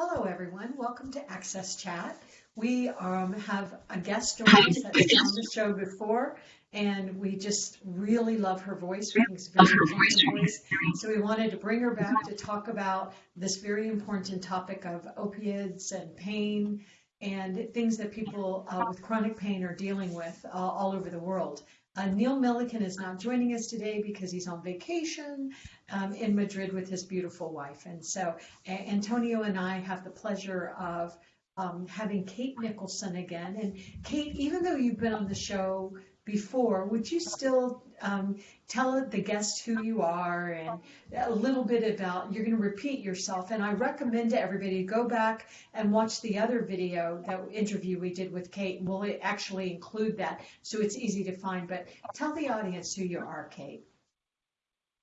Hello, everyone. Welcome to Access Chat. We um, have a guest joining us that's on the show before, and we just really love her voice. We think it's very important voice. So we wanted to bring her back to talk about this very important topic of opiates and pain and things that people uh, with chronic pain are dealing with uh, all over the world. Uh, Neil Milliken is not joining us today because he's on vacation um, in Madrid with his beautiful wife. And so a- Antonio and I have the pleasure of um, having Kate Nicholson again. And Kate, even though you've been on the show before, would you still um, tell the guests who you are and a little bit about, you're going to repeat yourself. And I recommend to everybody go back and watch the other video, that interview we did with Kate. We'll actually include that so it's easy to find. But tell the audience who you are, Kate.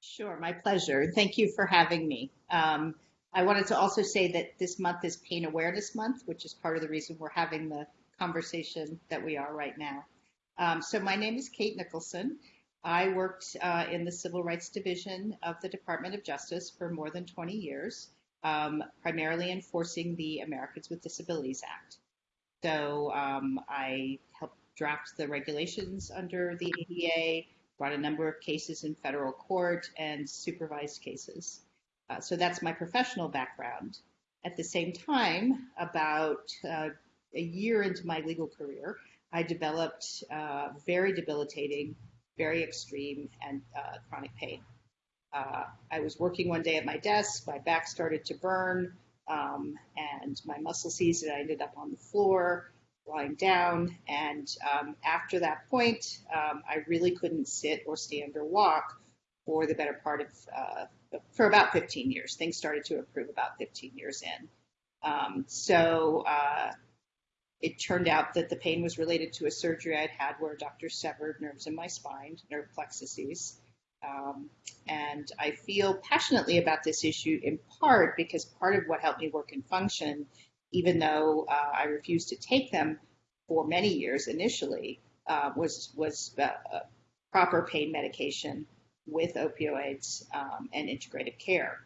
Sure, my pleasure. Thank you for having me. Um, I wanted to also say that this month is Pain Awareness Month, which is part of the reason we're having the conversation that we are right now. Um, so my name is Kate Nicholson. I worked uh, in the Civil Rights Division of the Department of Justice for more than 20 years, um, primarily enforcing the Americans with Disabilities Act. So um, I helped draft the regulations under the ADA, brought a number of cases in federal court, and supervised cases. Uh, so that's my professional background. At the same time, about uh, a year into my legal career, I developed uh, very debilitating, very extreme, and uh, chronic pain. Uh, I was working one day at my desk, my back started to burn, um, and my muscle seized, and I ended up on the floor, lying down. And um, after that point, um, I really couldn't sit or stand or walk for the better part of, uh, for about 15 years. Things started to improve about 15 years in. Um, so uh, it turned out that the pain was related to a surgery I'd had where a doctor severed nerves in my spine, nerve plexuses. Um, and I feel passionately about this issue in part because part of what helped me work and function, even though uh, I refused to take them for many years initially, uh, was was uh, proper pain medication with opioids um, and integrative care.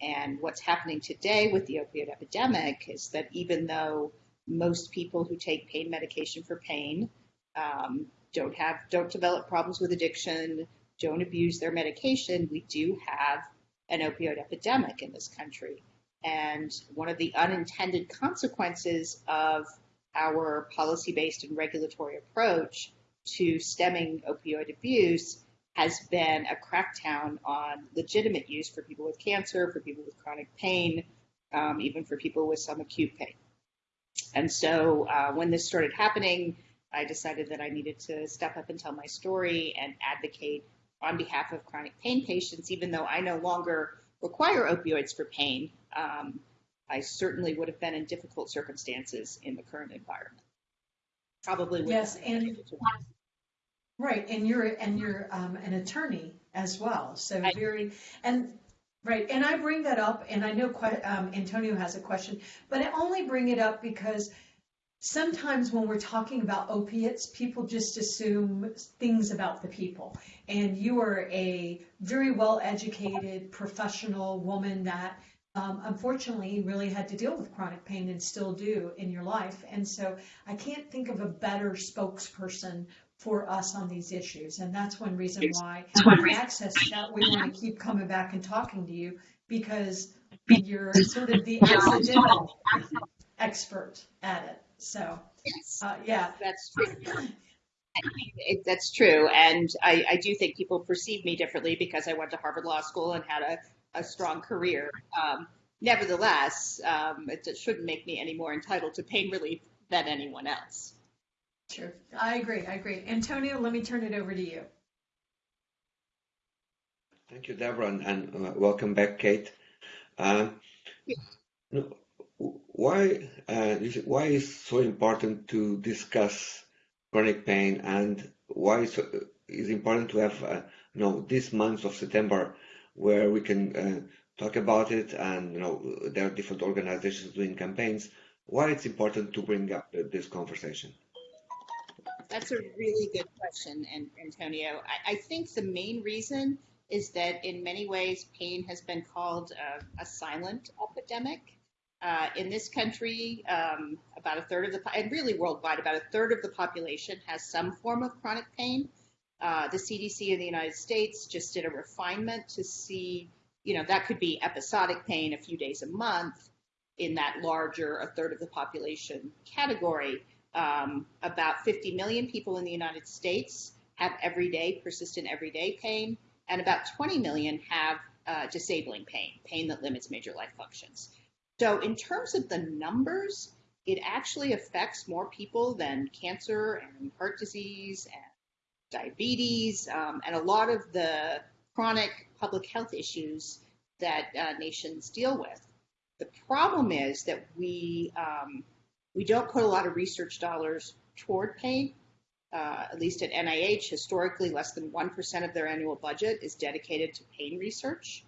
And what's happening today with the opioid epidemic is that even though most people who take pain medication for pain um, don't have don't develop problems with addiction, don't abuse their medication, we do have an opioid epidemic in this country. And one of the unintended consequences of our policy based and regulatory approach to stemming opioid abuse has been a crackdown on legitimate use for people with cancer, for people with chronic pain, um, even for people with some acute pain. And so uh, when this started happening, I decided that I needed to step up and tell my story and advocate on behalf of chronic pain patients, even though I no longer require opioids for pain. Um, I certainly would have been in difficult circumstances in the current environment. Probably yes, and right, and you're and you're um, an attorney as well, so I, very and Right, and I bring that up, and I know um, Antonio has a question, but I only bring it up because sometimes when we're talking about opiates, people just assume things about the people. And you are a very well educated professional woman that um, unfortunately really had to deal with chronic pain and still do in your life. And so I can't think of a better spokesperson for us on these issues. And that's one reason why Access that we want to keep coming back and talking to you because you're sort of the accidental expert at it. So, uh, yeah. That's true. It, that's true. And I, I, do think people perceive me differently because I went to Harvard Law School and had a, a strong career. Um, nevertheless, um, it, it shouldn't make me any more entitled to pain relief than anyone else. Sure. I agree. I agree. Antonio, let me turn it over to you. Thank you, Deborah, and, and uh, welcome back, Kate. Uh, why uh, why is so important to discuss chronic pain, and why is it important to have uh, you know this month of September where we can uh, talk about it, and you know there are different organizations doing campaigns. Why it's important to bring up this conversation? That's a really good question, Antonio. I, think the main reason is that in many ways pain has been called a, a silent epidemic. Uh, in this country, um, about a third of the, and really worldwide, about a third of the population has some form of chronic pain. Uh, the CDC in the United States just did a refinement to see, you know, that could be episodic pain a few days a month in that larger, a third of the population category. Um, about 50 million people in the United States have everyday, persistent everyday pain, and about 20 million have uh, disabling pain, pain that limits major life functions. So, in terms of the numbers, it actually affects more people than cancer and heart disease and diabetes um, and a lot of the chronic public health issues that uh, nations deal with. The problem is that we um, we don't put a lot of research dollars toward pain. Uh, at least at NIH, historically, less than 1% of their annual budget is dedicated to pain research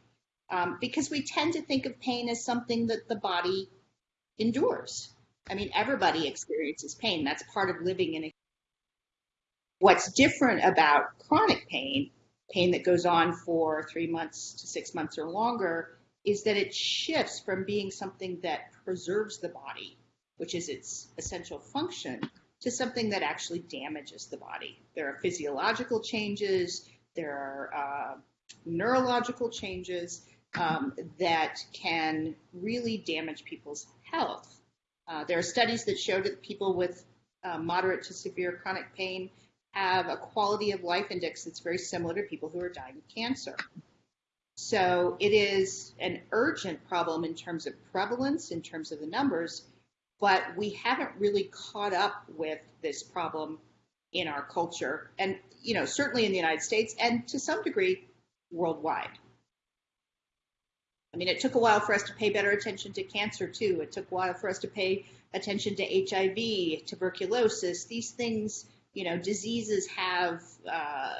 um, because we tend to think of pain as something that the body endures. I mean, everybody experiences pain. That's part of living in a. What's different about chronic pain, pain that goes on for three months to six months or longer, is that it shifts from being something that preserves the body, which is its essential function, to something that actually damages the body. There are physiological changes, there are uh, neurological changes um, that can really damage people's health. Uh, there are studies that show that people with uh, moderate to severe chronic pain have a quality of life index that's very similar to people who are dying of cancer. So it is an urgent problem in terms of prevalence, in terms of the numbers, but we haven't really caught up with this problem in our culture and you know certainly in the United States and to some degree worldwide. I mean, it took a while for us to pay better attention to cancer too. It took a while for us to pay attention to HIV, tuberculosis. These things, you know, diseases have uh,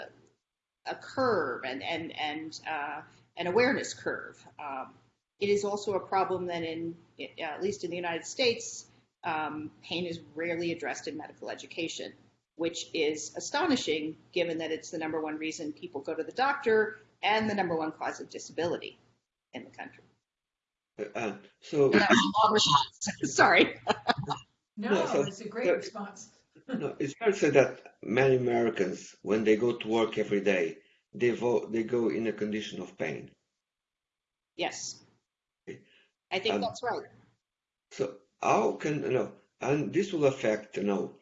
a curve and and and uh, an awareness curve. Um, it is also a problem that, in at least in the United States, um, pain is rarely addressed in medical education, which is astonishing given that it's the number one reason people go to the doctor and the number one cause of disability in the country. Uh, so, Sorry. No, No, so- it's a great so- response. no, it's fair to say that many Americans, when they go to work every day, they vote, they go in a condition of pain. Yes. I think Um, that's right. So how can you know? And this will affect you know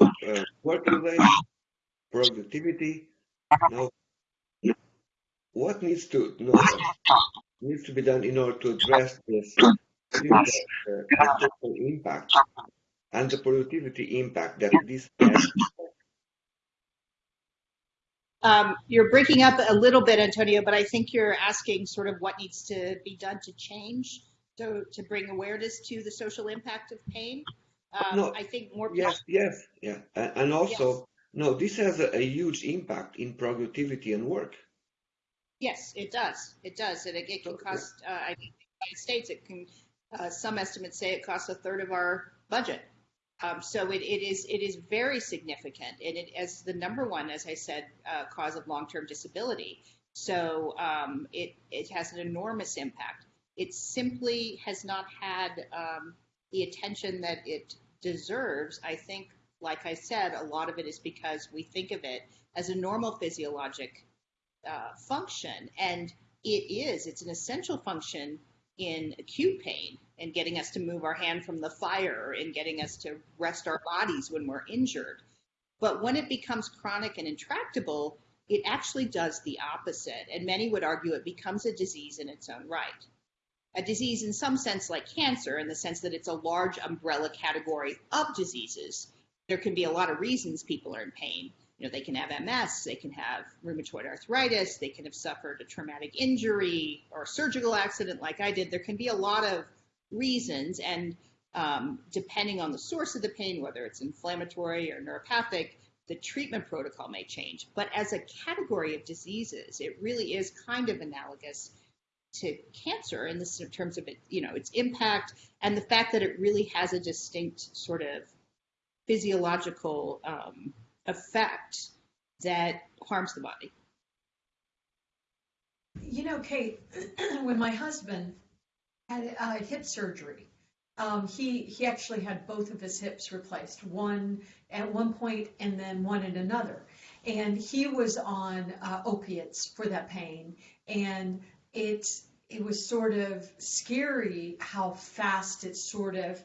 uh, working life, productivity. Now, what needs to you know, needs to be done in order to address this uh, the social impact and the productivity impact that this has? Um, you're breaking up a little bit, Antonio, but I think you're asking sort of what needs to be done to change, to, to bring awareness to the social impact of pain. Um, No, I think more. Yes, yes, yeah, and, also no, this has a, a huge impact in productivity and work. Yes, it does. It does. And it, it can cost, uh, I think, the United States, it can, uh, some estimates say it costs a third of our budget. Um, so it, it is it is very significant, and it as the number one, as I said, uh, cause of long-term disability. So um, it it has an enormous impact. It simply has not had um, the attention that it deserves. I think, like I said, a lot of it is because we think of it as a normal physiologic uh, function, and it is. It's an essential function in acute pain and getting us to move our hand from the fire and getting us to rest our bodies when we're injured. But when it becomes chronic and intractable, it actually does the opposite. And many would argue it becomes a disease in its own right. A disease, in some sense, like cancer, in the sense that it's a large umbrella category of diseases. There can be a lot of reasons people are in pain. You know, they can have MS, they can have rheumatoid arthritis, they can have suffered a traumatic injury or a surgical accident like I did. There can be a lot of reasons, and um, depending on the source of the pain, whether it's inflammatory or neuropathic, the treatment protocol may change. But as a category of diseases, it really is kind of analogous to cancer in this in terms of it, you know, its impact and the fact that it really has a distinct sort of physiological um, effect that harms the body. You know, Kate, when my husband had uh, hip surgery. Um, he he actually had both of his hips replaced, one at one point and then one at another. And he was on uh, opiates for that pain, and it it was sort of scary how fast it sort of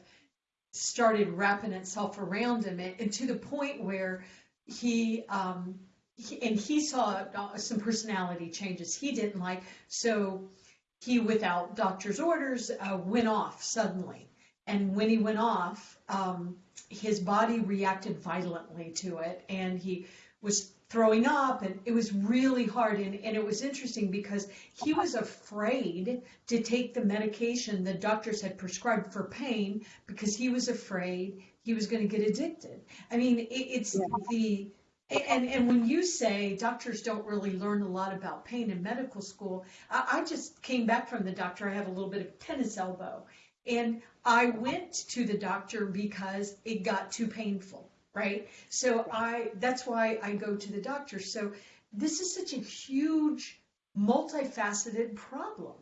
started wrapping itself around him, and, and to the point where he um, he, and he saw some personality changes he didn't like. So he, without doctor's orders, uh, went off suddenly. And when he went off, um, his body reacted violently to it, and he was throwing up, and it was really hard. And, and it was interesting because he was afraid to take the medication the doctors had prescribed for pain because he was afraid he was going to get addicted. I mean, it, it's yeah. the and, and when you say doctors don't really learn a lot about pain in medical school, I, I just came back from the doctor. I have a little bit of tennis elbow. And I went to the doctor because it got too painful, right? So I that's why I go to the doctor. So this is such a huge, multifaceted problem.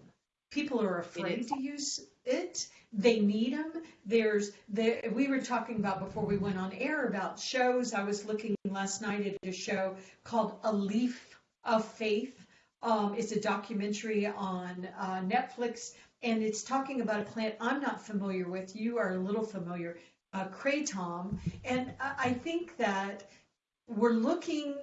People are afraid to use it. They need them. There's the we were talking about before we went on air about shows. I was looking last night at a show called A Leaf of Faith. Um, it's a documentary on uh, Netflix, and it's talking about a plant I'm not familiar with. You are a little familiar, uh, kratom, and I think that we're looking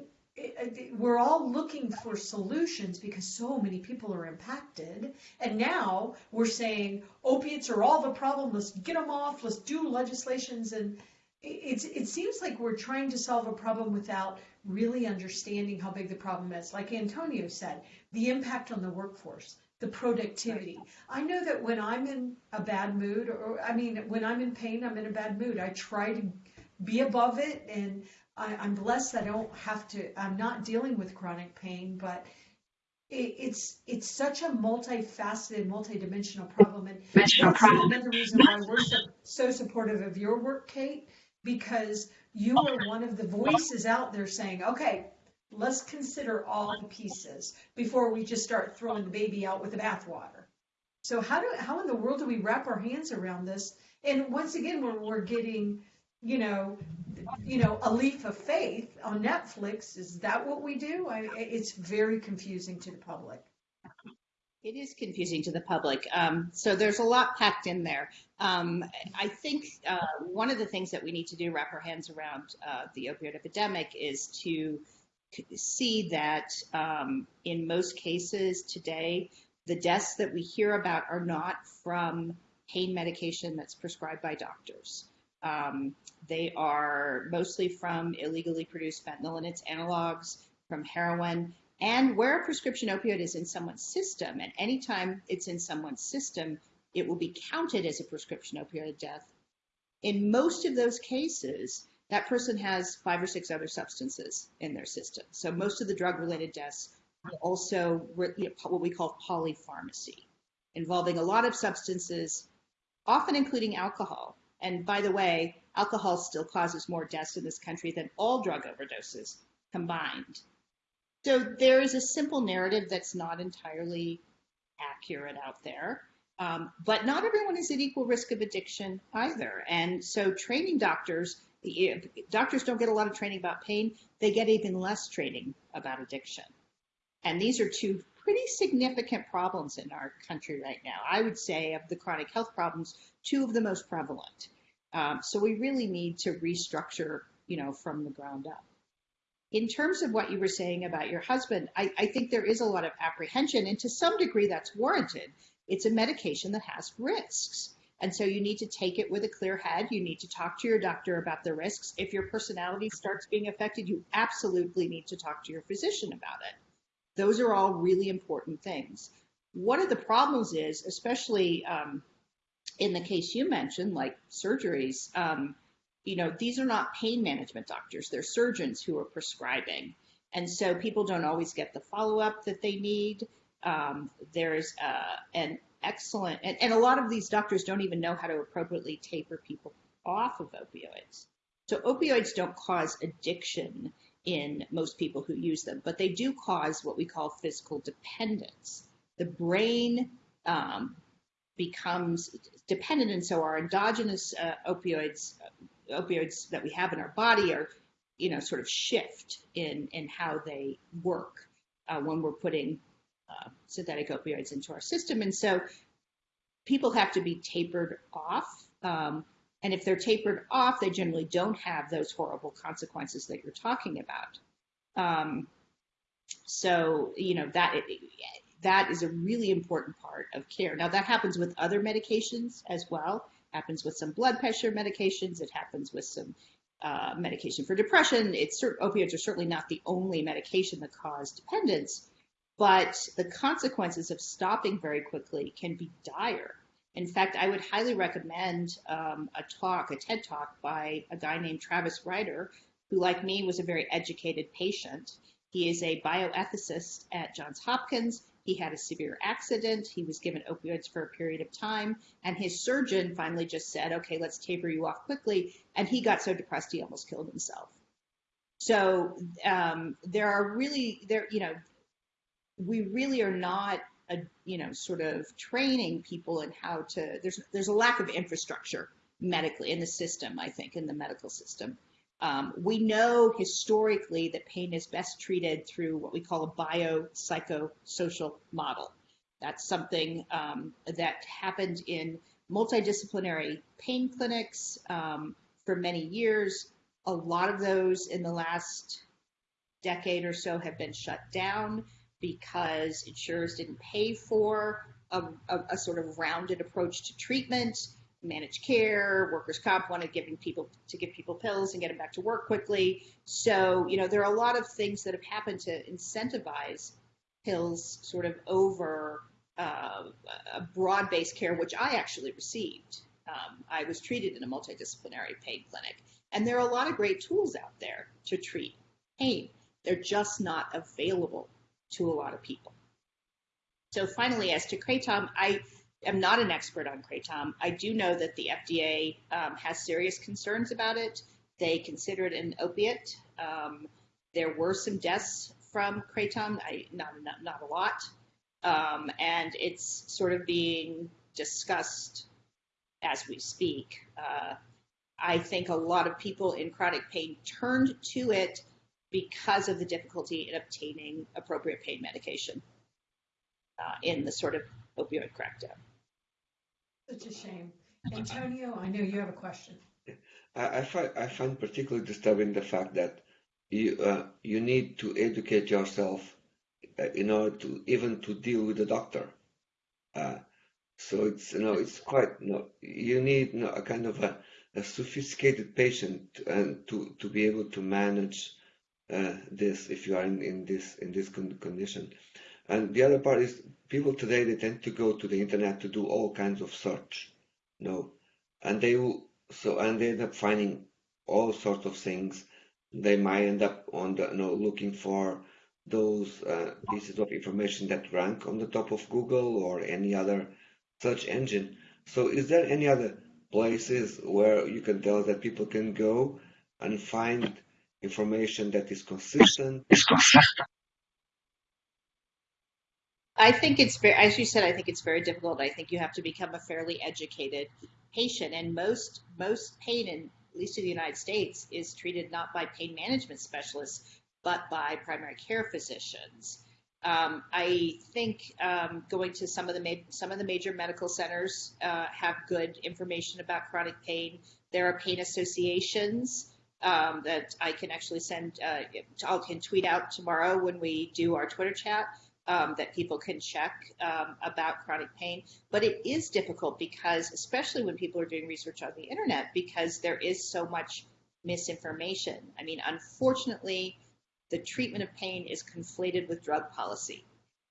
we're all looking for solutions because so many people are impacted. And now we're saying opiates are all the problem. Let's get them off. Let's do legislations. And it's, it seems like we're trying to solve a problem without really understanding how big the problem is. Like Antonio said, the impact on the workforce, the productivity. I know that when I'm in a bad mood, or I mean, when I'm in pain, I'm in a bad mood. I try to be above it and I, I'm blessed I don't have to, I'm not dealing with chronic pain, but it, it's it's such a multifaceted, multidimensional problem. And that's another reason why we're so, so supportive of your work, Kate, because you are one of the voices out there saying, okay, let's consider all the pieces before we just start throwing the baby out with the bathwater. So how do how in the world do we wrap our hands around this? And once again, when we're getting, you know, you know, a leaf of faith on Netflix. Is that what we do? I, it's very confusing to the public. It is confusing to the public. Um, so there's a lot packed in there. Um, I think uh, one of the things that we need to do, wrap our hands around uh, the opioid epidemic, is to see that um, in most cases today, the deaths that we hear about are not from pain medication that's prescribed by doctors. Um, they are mostly from illegally produced fentanyl and its analogs, from heroin, and where a prescription opioid is in someone's system, and anytime it's in someone's system, it will be counted as a prescription opioid death. In most of those cases, that person has five or six other substances in their system. So most of the drug related deaths are also what we call polypharmacy, involving a lot of substances, often including alcohol. And by the way, alcohol still causes more deaths in this country than all drug overdoses combined. So there is a simple narrative that's not entirely accurate out there. Um, but not everyone is at equal risk of addiction either. And so training doctors, doctors don't get a lot of training about pain, they get even less training about addiction. And these are two pretty significant problems in our country right now. I would say of the chronic health problems, two of the most prevalent. Um, so we really need to restructure, you know, from the ground up. In terms of what you were saying about your husband, I, I think there is a lot of apprehension, and to some degree that's warranted. It's a medication that has risks. And so you need to take it with a clear head. You need to talk to your doctor about the risks. If your personality starts being affected, you absolutely need to talk to your physician about it. Those are all really important things. One of the problems is, especially um, in the case you mentioned, like surgeries, um, you know, these are not pain management doctors, they're surgeons who are prescribing. And so people don't always get the follow up that they need. Um, there's uh, an excellent, and, and a lot of these doctors don't even know how to appropriately taper people off of opioids. So opioids don't cause addiction in most people who use them, but they do cause what we call physical dependence. The brain um, becomes dependent, and so our endogenous uh, opioids opioids that we have in our body are, you know, sort of shift in in how they work uh, when we're putting uh, synthetic opioids into our system, and so people have to be tapered off. Um, and if they're tapered off, they generally don't have those horrible consequences that you're talking about. Um, so, you know, that that is a really important part of care. Now, that happens with other medications as well. Happens with some blood pressure medications. It happens with some uh, medication for depression. It's opioids are certainly not the only medication that cause dependence, but the consequences of stopping very quickly can be dire. In fact, I would highly recommend um, a talk, a TED talk by a guy named Travis Rieder, who, like me, was a very educated patient. He is a bioethicist at Johns Hopkins. He had a severe accident. He was given opioids for a period of time, and his surgeon finally just said, "Okay, let's taper you off quickly." And he got so depressed he almost killed himself. So um, there are really there, you know, we really are not a, you know, sort of training people in how to, there's, there's a lack of infrastructure medically in the system, I think, in the medical system. Um, we know historically that pain is best treated through what we call a biopsychosocial model. That's something um, that happened in multidisciplinary pain clinics um, for many years. A lot of those in the last decade or so have been shut down because insurers didn't pay for a, a, a sort of rounded approach to treatment managed care, workers' comp wanted giving people to give people pills and get them back to work quickly. So, you know, there are a lot of things that have happened to incentivize pills sort of over uh, a broad-based care, which I actually received. Um, I was treated in a multidisciplinary pain clinic, and there are a lot of great tools out there to treat pain. They're just not available to a lot of people. So finally, as to kratom, I am not an expert on kratom. I do know that the FDA um, has serious concerns about it. They consider it an opiate. Um, there were some deaths from kratom, I, not, not, not a lot. Um, and it's sort of being discussed as we speak. Uh, I think a lot of people in chronic pain turned to it because of the difficulty in obtaining appropriate pain medication uh, in the sort of opioid crackdown. Such a shame. Antonio, I know you have a question. I, I find I find particularly disturbing the fact that you uh, you need to educate yourself uh, in order to even to deal with the doctor. Uh, so it's you know it's quite you know you need you know, a kind of a, a sophisticated patient and to to be able to manage uh, this if you are in, in this in this condition. And the other part is people today they tend to go to the internet to do all kinds of search, you know, and they will so and they end up finding all sorts of things. They might end up on the you know looking for those uh, pieces of information that rank on the top of Google or any other search engine. So is there any other places where you can tell that people can go and find information that is consistent. Is consistent. I think it's very, as you said, I think it's very difficult. I think you have to become a fairly educated patient, and most most pain, in, at least in the United States, is treated not by pain management specialists, but by primary care physicians. Um, I think um, going to some of the ma- some of the major medical centers uh, have good information about chronic pain. There are pain associations um, that I can actually send, uh, I can tweet out tomorrow when we do our Twitter chat um, that people can check um, about chronic pain. But it is difficult because, especially when people are doing research on the internet, because there is so much misinformation. I mean, unfortunately, the treatment of pain is conflated with drug policy.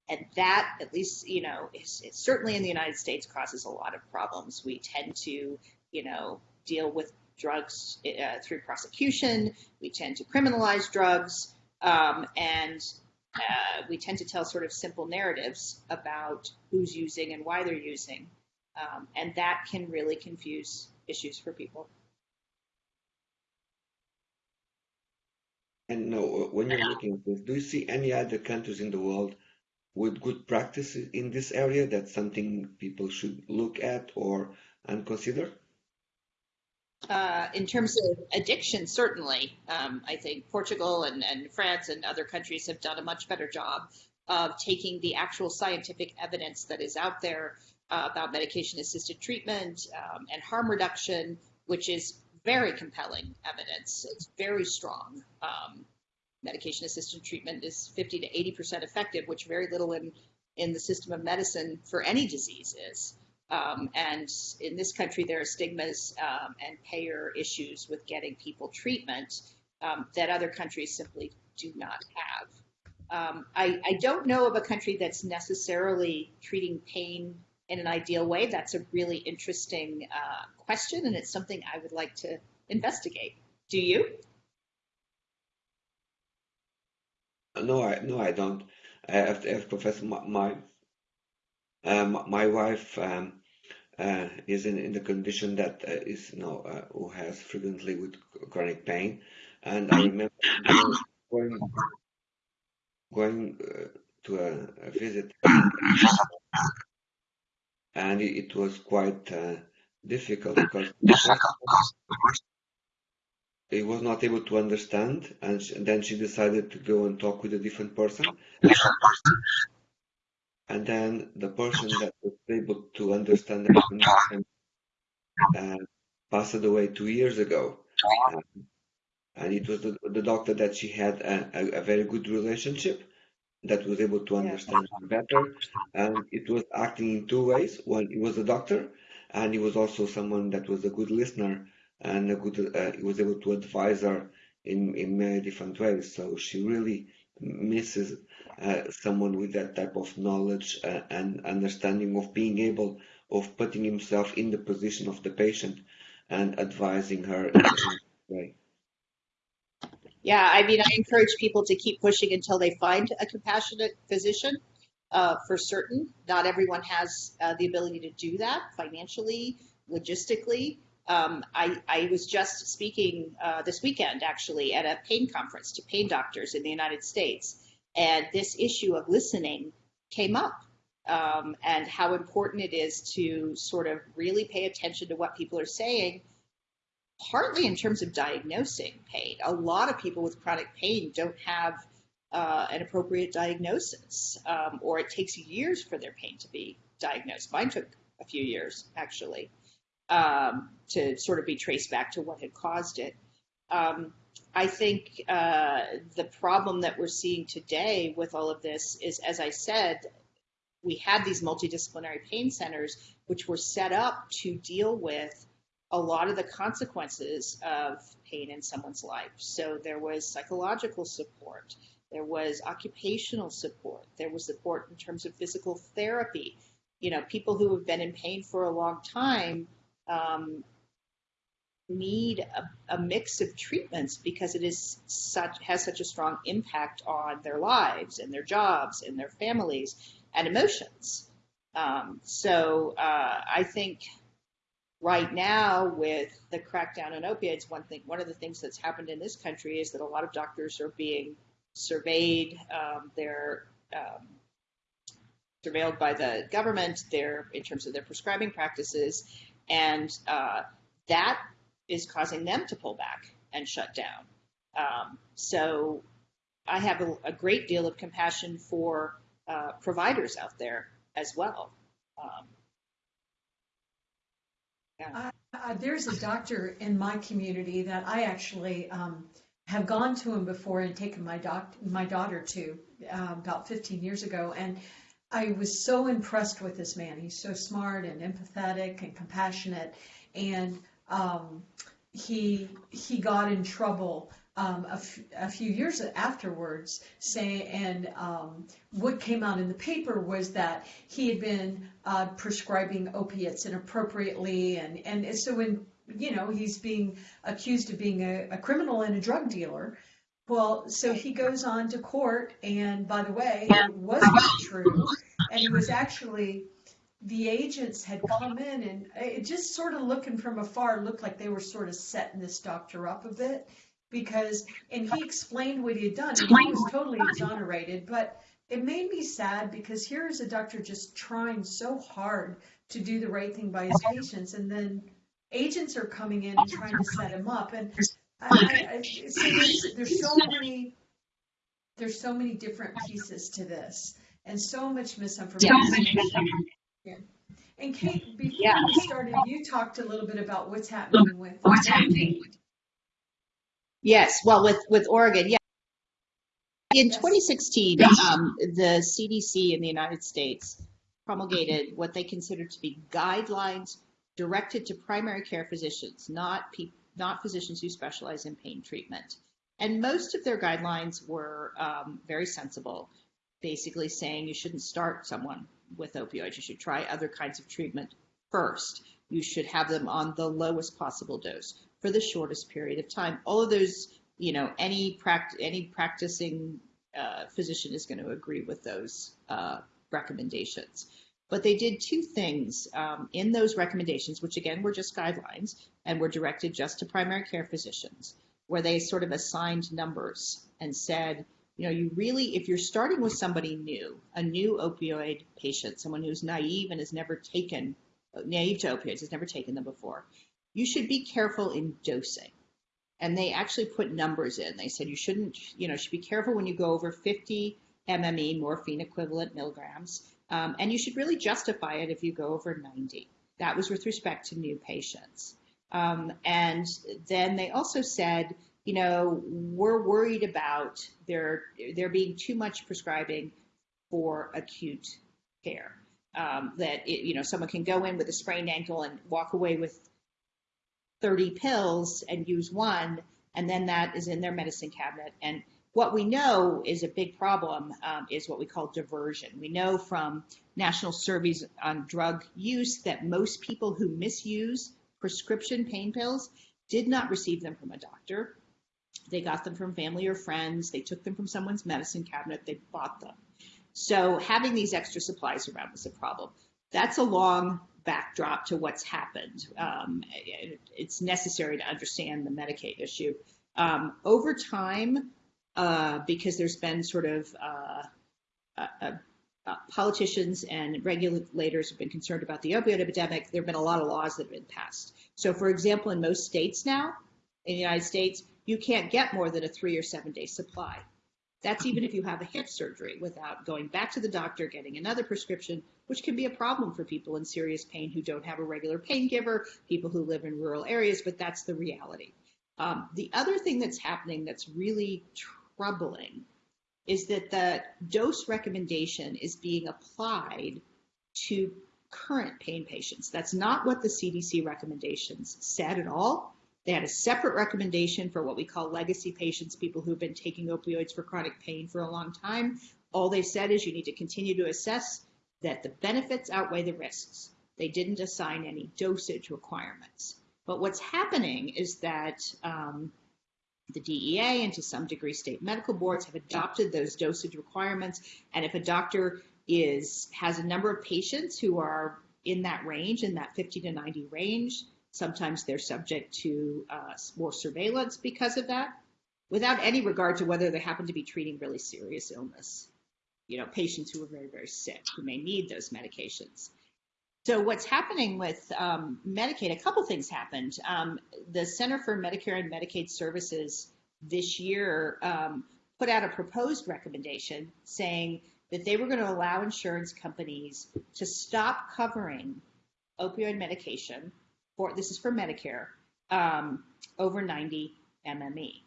And that, at least, you know, is, certainly in the United States causes a lot of problems. We tend to, you know, deal with drugs uh, through prosecution. We tend to criminalize drugs, um, and uh, we tend to tell sort of simple narratives about who's using and why they're using, um, and that can really confuse issues for people. And no, when you're looking at this, do you see any other countries in the world with good practices in this area? That's something people should look at or and consider. Uh, in terms of addiction, certainly, um, I think Portugal and, and France and other countries have done a much better job of taking the actual scientific evidence that is out there uh, about medication assisted treatment um, and harm reduction, which is very compelling evidence. It's very strong. Um, medication assisted treatment is 50 to 80% effective, which very little in, in the system of medicine for any disease is. Um, and in this country, there are stigmas um, and payer issues with getting people treatment um, that other countries simply do not have. Um, I, I, don't know of a country that's necessarily treating pain in an ideal way. That's a really interesting uh, question, and it's something I would like to investigate. Do you? No, I no, I don't. I have, to, have to confess, my my, um, my wife um, uh, is in, in the condition that uh, is you know uh, who has frequently with chronic pain, and I remember going going uh, to a, a visit, and it, it was quite uh, difficult because he was not able to understand, and, she, and then she decided to go and talk with a different person. And then the person that was able to understand the uh, passed away two years ago. Um, and it was the, the, doctor that she had a, a, a, very good relationship that was able to understand yeah. better. And it was acting in two ways. One, he was a doctor, and he was also someone that was a good listener and a good, uh, he was able to advise her in, in many different ways. So she really misses uh, someone with that type of knowledge uh, and understanding of being able of putting himself in the position of the patient and advising her in way. Yeah, I mean, I encourage people to keep pushing until they find a compassionate physician. Uh, for certain, not everyone has uh, the ability to do that financially, logistically. Um, I, I, was just speaking uh, this weekend, actually, at a pain conference to pain doctors in the United States, and this issue of listening came up. Um, and how important it is to sort of really pay attention to what people are saying partly in terms of diagnosing pain. A lot of people with chronic pain don't have uh, an appropriate diagnosis, um, or it takes years for their pain to be diagnosed. Mine took a few years, actually, um, to sort of be traced back to what had caused it. Um, I think uh, the problem that we're seeing today with all of this is, as I said, we had these multidisciplinary pain centers, which were set up to deal with a lot of the consequences of pain in someone's life. So there was psychological support, there was occupational support, there was support in terms of physical therapy. You know, people who have been in pain for a long time um, need a, a, mix of treatments because it is such has such a strong impact on their lives and their jobs and their families and emotions. Um, so uh, I think right now with the crackdown on opioids, one thing, one of the things that's happened in this country is that a lot of doctors are being surveyed. Um, they're um, surveilled by the government. They're in terms of their prescribing practices, and uh, that is causing them to pull back and shut down. Um, so I have a, a, great deal of compassion for uh, providers out there as well. Um, yeah. Uh, there's a doctor in my community that I actually um, have gone to him before and taken my doc my daughter to uh, about 15 years ago, and I was so impressed with this man. He's so smart and empathetic and compassionate, and um, he he got in trouble um, a, few years afterwards, say, and um, what came out in the paper was that he had been uh, prescribing opiates inappropriately, and and so when you know he's being accused of being a, a criminal and a drug dealer. Well, so he goes on to court, and by the way, it wasn't true, and he was actually the agents had come in and it just sort of looking from afar looked like they were sort of setting this doctor up a bit because, and he explained what he had done, he was totally exonerated, but it made me sad because here is a doctor just trying so hard to do the right thing by his patients, and then agents are coming in and trying to set him up. And I, I, I, so there's, there's so many there's so many different pieces to this, and so much misinformation. Yeah. And Kate, before Yeah. we started, you talked a little bit about what's happening with What's happening? Yes, well, with, with Oregon, yeah. In 2016, um, the CDC in the United States promulgated what they considered to be guidelines directed to primary care physicians, not not physicians who specialize in pain treatment. And most of their guidelines were um, very sensible, basically saying you shouldn't start someone with opioids. You should try other kinds of treatment first. You should have them on the lowest possible dose for the shortest period of time. All of those, you know, any pract- any practicing uh, physician is going to agree with those uh, recommendations. But they did two things um, in those recommendations, which again were just guidelines and were directed just to primary care physicians, where they sort of assigned numbers and said, you know, you really, if you're starting with somebody new, a new opioid patient, someone who's naive and has never taken, naive to opioids, has never taken them before, you should be careful in dosing. And they actually put numbers in. They said you shouldn't, you know, should be careful when you go over 50 MME, morphine equivalent milligrams. Um, and you should really justify it if you go over 90. That was with respect to new patients. Um, and then they also said, you know, we're worried about there there being too much prescribing for acute care. Um, that it, you know someone can go in with a sprained ankle and walk away with 30 pills and use one, and then that is in their medicine cabinet. And what we know is a big problem um, is what we call diversion. We know from national surveys on drug use that most people who misuse prescription pain pills did not receive them from a doctor. They got them from family or friends. They took them from someone's medicine cabinet. They bought them. So having these extra supplies around was a problem. That's a long backdrop to what's happened. Um, it, it's necessary to understand the Medicaid issue. Um, over time, uh, because there's been sort of uh, uh, uh, politicians and regulators have been concerned about the opioid epidemic, there have been a lot of laws that have been passed. So, for example, in most states now, in the United States, you can't get more than a three or seven day supply. That's even if you have a hip surgery without going back to the doctor, getting another prescription, which can be a problem for people in serious pain who don't have a regular pain giver, people who live in rural areas, but that's the reality. Um, the other thing that's happening that's really troubling is that the dose recommendation is being applied to current pain patients. That's not what the CDC recommendations said at all. They had a separate recommendation for what we call legacy patients, people who've been taking opioids for chronic pain for a long time. All they said is you need to continue to assess that the benefits outweigh the risks. They didn't assign any dosage requirements. But what's happening is that um, the DEA and to some degree state medical boards have adopted those dosage requirements. And if a doctor is has a number of patients who are in that range, in that 50 to 90 range, sometimes they're subject to uh, more surveillance because of that, without any regard to whether they happen to be treating really serious illness. You know, patients who are very, very sick who may need those medications. So what's happening with um, Medicaid? A couple things happened. Um, the Center for Medicare and Medicaid Services this year um, put out a proposed recommendation saying that they were going to allow insurance companies to stop covering opioid medication for this is for Medicare um, over 90 MME.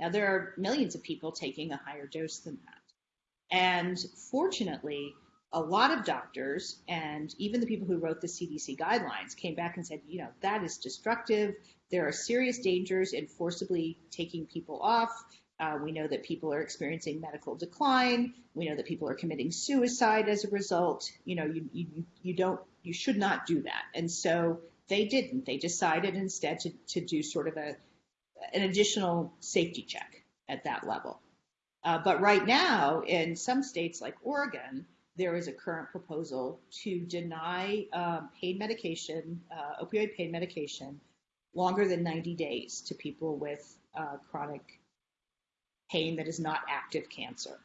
Now there are millions of people taking a higher dose than that, and fortunately a lot of doctors and even the people who wrote the CDC guidelines came back and said, you know, that is destructive. There are serious dangers in forcibly taking people off. Uh, we know that people are experiencing medical decline. We know that people are committing suicide as a result. You know, you, you, you don't, you should not do that. And so they didn't. They decided instead to, to do sort of a, an additional safety check at that level. Uh, but right now, in some states like Oregon, there is a current proposal to deny um, pain medication, uh, opioid pain medication, longer than 90 days to people with uh, chronic pain that is not active cancer.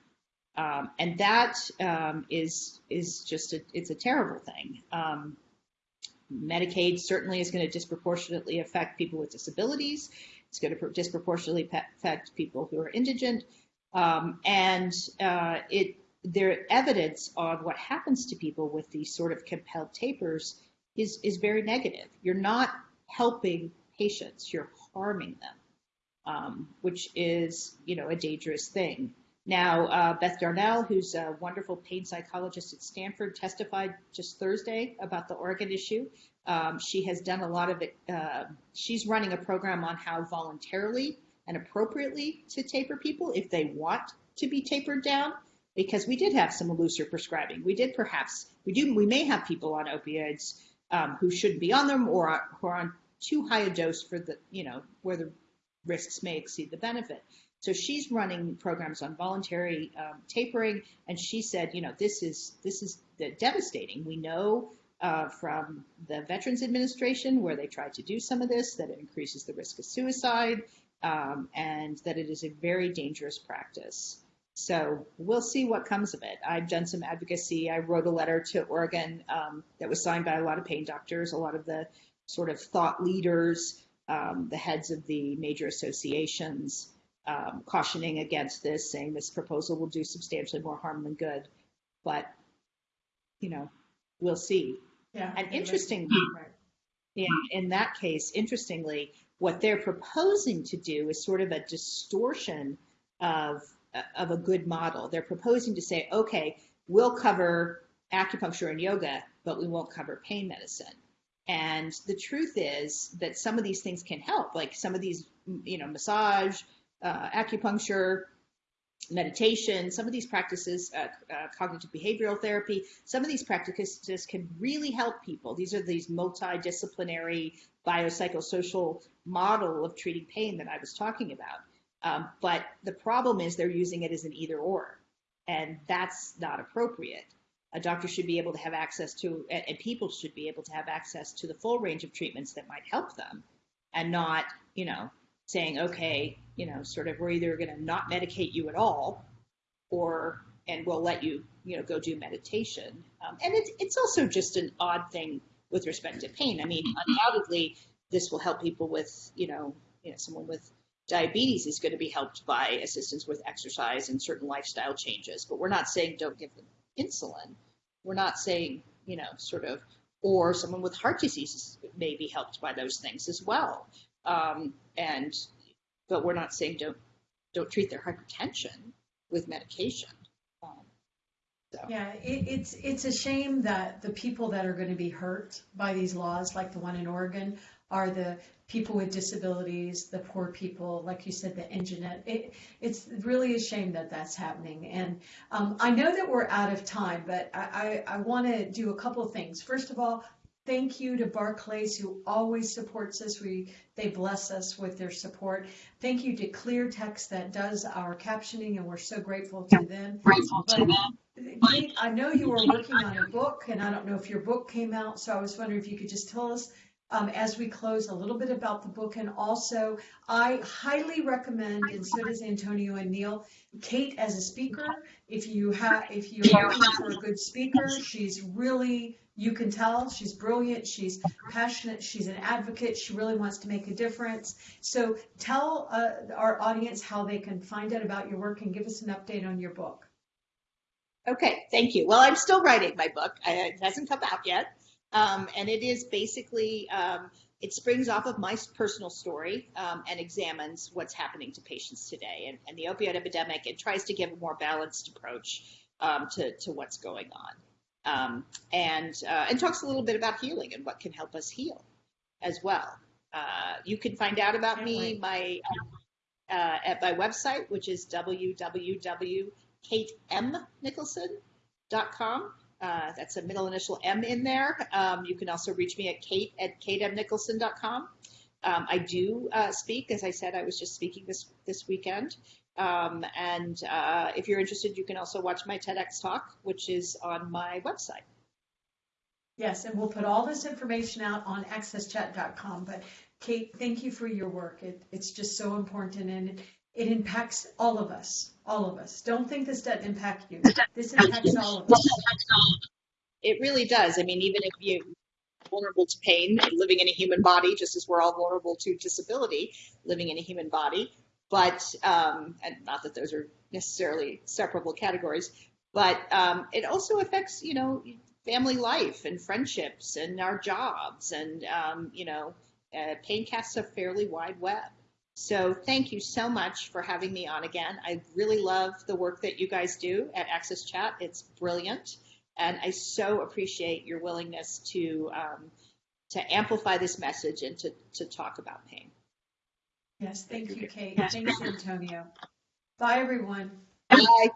Um, and that um, is is just a, it's a terrible thing. Um, Medicaid certainly is going to disproportionately affect people with disabilities. It's going to disproportionately affect people who are indigent, um, and uh, it their evidence on what happens to people with these sort of compelled tapers is is very negative. You're not helping patients; you're harming them, um, which is you know a dangerous thing. Now, uh, Beth Darnall, who's a wonderful pain psychologist at Stanford, testified just Thursday about the Oregon issue. Um, she has done a lot of it. Uh, she's running a program on how voluntarily and appropriately to taper people if they want to be tapered down, because we did have some looser prescribing. We did perhaps, we do, we may have people on opioids um, who shouldn't be on them or who are on too high a dose for the, you know, where the risks may exceed the benefit. So she's running programs on voluntary um, tapering, and she said, you know, this is this is devastating. We know uh, from the Veterans Administration where they tried to do some of this that it increases the risk of suicide, um, and that it is a very dangerous practice. So we'll see what comes of it. I've done some advocacy. I wrote a letter to Oregon um, that was signed by a lot of pain doctors, a lot of the sort of thought leaders, um, the heads of the major associations um, cautioning against this, saying this proposal will do substantially more harm than good. But, you know, we'll see. Yeah. And interestingly, in, in that case, interestingly, what they're proposing to do is sort of a distortion of, of a good model. They're proposing to say, okay, we'll cover acupuncture and yoga, but we won't cover pain medicine. And the truth is that some of these things can help, like some of these, you know, massage, uh, acupuncture, meditation, some of these practices, uh, uh, cognitive behavioral therapy, some of these practices can really help people. These are these multidisciplinary biopsychosocial model of treating pain that I was talking about. Um, but the problem is they're using it as an either or, and that's not appropriate. A doctor should be able to have access to, and people should be able to have access to the full range of treatments that might help them, and not, you know, saying, okay, you know, sort of we're either going to not medicate you at all, or and we'll let you, you know, go do meditation. Um, and it's it's also just an odd thing with respect to pain. I mean, undoubtedly, this will help people with, you know, you know, someone with diabetes is going to be helped by assistance with exercise and certain lifestyle changes. But we're not saying don't give them insulin. We're not saying, you know, sort of, or someone with heart disease may be helped by those things as well. Um, and but we're not saying don't don't treat their hypertension with medication. Um, so. Yeah, it, it's it's a shame that the people that are going to be hurt by these laws, like the one in Oregon, are the people with disabilities, the poor people, like you said, the indigent. It, it's really a shame that that's happening. And um, I know that we're out of time, but I, I, I want to do a couple of things. First of all, Thank you to Barclays who always supports us. We they bless us with their support. Thank you to Clear Text that does our captioning, and we're so grateful to them. Grateful to them. Kate, I know you were working on a book, and I don't know if your book came out, so I was wondering if you could just tell us um, as we close a little bit about the book. And also, I highly recommend, and so does Antonio and Neil, Kate as a speaker. If you have, if you're looking for a good speaker, she's really you can tell she's brilliant, she's passionate, she's an advocate, she really wants to make a difference. So tell uh, our audience how they can find out about your work and give us an update on your book. Okay, thank you. Well, I'm still writing my book. It hasn't come out yet. Um, and it is basically, um, it springs off of my personal story um, and examines what's happening to patients today and, and, the opioid epidemic and tries to give a more balanced approach um, to, to what's going on um, and uh, and talks a little bit about healing and what can help us heal as well. Uh, you can find out about me my uh, at my website, which is www.katemnicholson.com. Uh, that's a middle initial M in there. Um, you can also reach me at kate at katemnicholson.com. Um, I do uh, speak, as I said, I was just speaking this this weekend um, and uh, if you're interested, you can also watch my TEDx talk, which is on my website. Yes, and we'll put all this information out on axschat.com. But Kate, thank you for your work. It, it's just so important, and it impacts all of us, all of us. Don't think this doesn't impact you. This impacts all of us. It really does. I mean, even if you're vulnerable to pain living in a human body, just as we're all vulnerable to disability, living in a human body, but um, and not that those are necessarily separable categories, but um, it also affects, you know, family life and friendships and our jobs, and um, you know, uh, pain casts a fairly wide web. So thank you so much for having me on again. I really love the work that you guys do at AXSChat. It's brilliant. And I so appreciate your willingness to um, to amplify this message and to, to talk about pain. Yes, thank you, Kate. Thanks, Antonio. Bye, everyone. Bye.